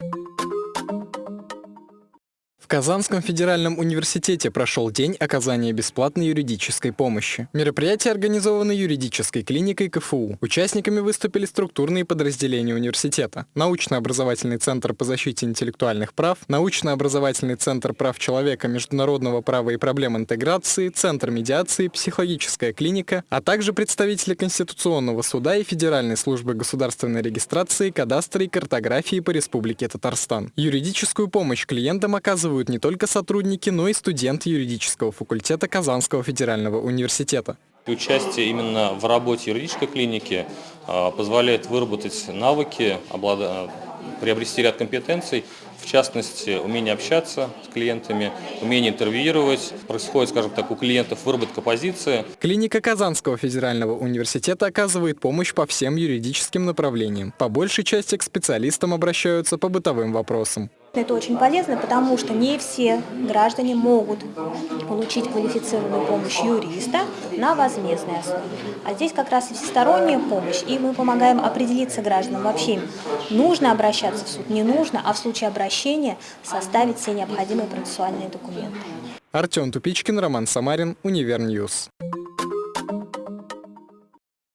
you В Казанском федеральном университете прошел день оказания бесплатной юридической помощи. Мероприятие организовано юридической клиникой КФУ. Участниками выступили структурные подразделения университета. Научно-образовательный центр по защите интеллектуальных прав, Научно-образовательный центр прав человека, международного права и проблем интеграции, Центр медиации, психологическая клиника, а также представители Конституционного суда и Федеральной службы государственной регистрации, кадастра и картографии по Республике Татарстан. Юридическую помощь клиентам оказывают оказывают не только сотрудники, но и студенты юридического факультета Казанского федерального университета. Участие именно в работе юридической клиники а, позволяет выработать навыки, приобрести ряд компетенций, в частности, умение общаться с клиентами, умение интервьюировать. Происходит, скажем так, у клиентов выработка позиции. Клиника Казанского федерального университета оказывает помощь по всем юридическим направлениям. По большей части к специалистам обращаются по бытовым вопросам. Это очень полезно, потому что не все граждане могут получить квалифицированную помощь юриста на возмездной основе. А здесь как раз и всесторонняя помощь, и мы помогаем определиться гражданам вообще, нужно обращаться в суд, не нужно, а в случае обращения составить все необходимые процессуальные документы. Артем Тупичкин, Роман Самарин, Универ News.